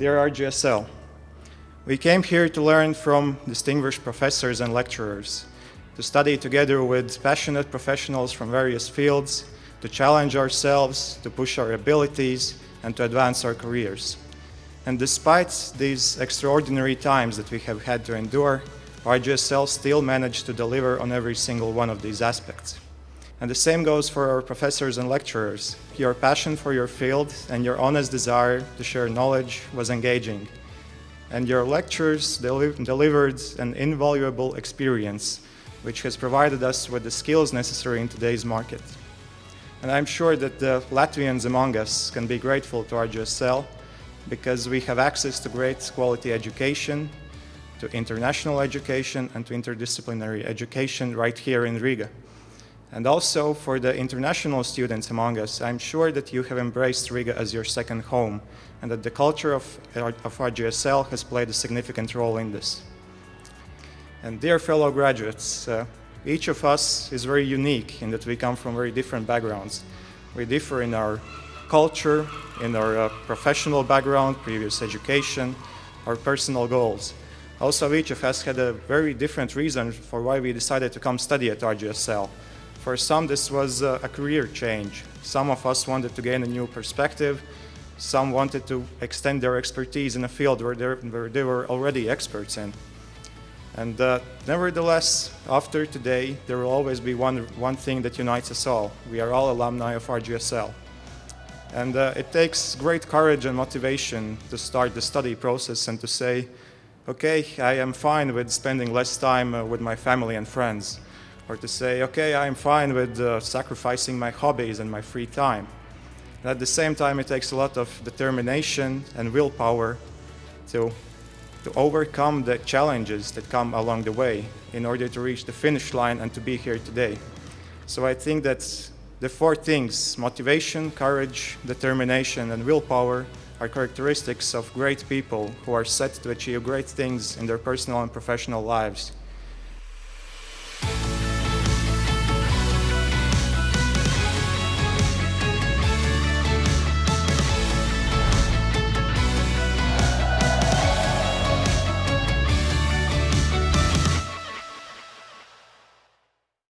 dear RGSL. We came here to learn from distinguished professors and lecturers, to study together with passionate professionals from various fields, to challenge ourselves, to push our abilities, and to advance our careers. And despite these extraordinary times that we have had to endure, RGSL still managed to deliver on every single one of these aspects. And the same goes for our professors and lecturers. Your passion for your field and your honest desire to share knowledge was engaging. And your lectures deli delivered an invaluable experience, which has provided us with the skills necessary in today's market. And I'm sure that the Latvians among us can be grateful to RGSL because we have access to great quality education, to international education, and to interdisciplinary education right here in Riga. And also for the international students among us, I'm sure that you have embraced Riga as your second home and that the culture of, of RGSL has played a significant role in this. And dear fellow graduates, uh, each of us is very unique in that we come from very different backgrounds. We differ in our culture, in our uh, professional background, previous education, our personal goals. Also, each of us had a very different reason for why we decided to come study at RGSL. For some, this was a career change. Some of us wanted to gain a new perspective. Some wanted to extend their expertise in a field where, where they were already experts in. And uh, nevertheless, after today, there will always be one, one thing that unites us all. We are all alumni of RGSL. And uh, it takes great courage and motivation to start the study process and to say, okay, I am fine with spending less time uh, with my family and friends or to say, okay, I'm fine with uh, sacrificing my hobbies and my free time. And at the same time, it takes a lot of determination and willpower to, to overcome the challenges that come along the way in order to reach the finish line and to be here today. So I think that the four things, motivation, courage, determination, and willpower, are characteristics of great people who are set to achieve great things in their personal and professional lives.